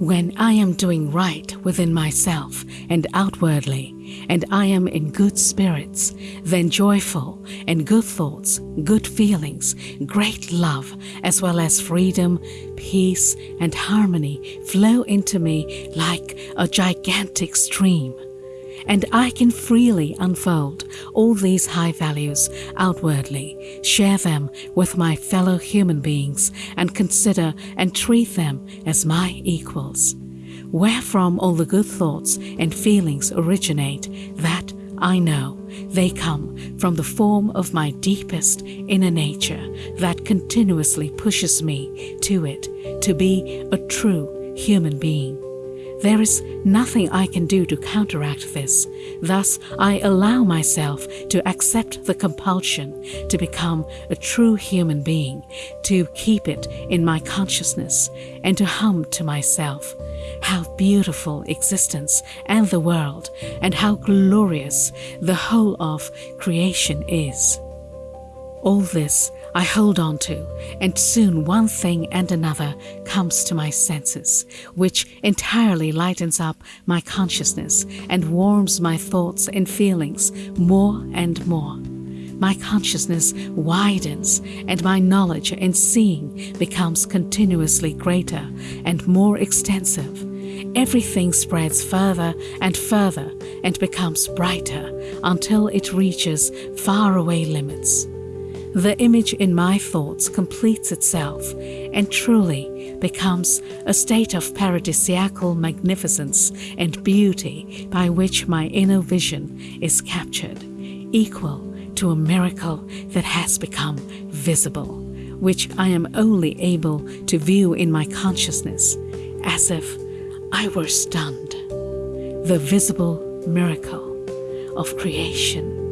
When I am doing right within myself and outwardly, and I am in good spirits, then joyful and good thoughts, good feelings, great love, as well as freedom, peace, and harmony flow into me like a gigantic stream and I can freely unfold all these high values outwardly, share them with my fellow human beings, and consider and treat them as my equals. Wherefrom all the good thoughts and feelings originate, that I know they come from the form of my deepest inner nature that continuously pushes me to it to be a true human being. There is nothing I can do to counteract this. Thus, I allow myself to accept the compulsion to become a true human being, to keep it in my consciousness, and to hum to myself. How beautiful existence and the world, and how glorious the whole of creation is. All this I hold on to, and soon one thing and another comes to my senses, which entirely lightens up my consciousness and warms my thoughts and feelings more and more. My consciousness widens, and my knowledge and seeing becomes continuously greater and more extensive. Everything spreads further and further and becomes brighter until it reaches faraway limits. The image in my thoughts completes itself and truly becomes a state of paradisiacal magnificence and beauty by which my inner vision is captured, equal to a miracle that has become visible, which I am only able to view in my consciousness as if I were stunned. The visible miracle of creation.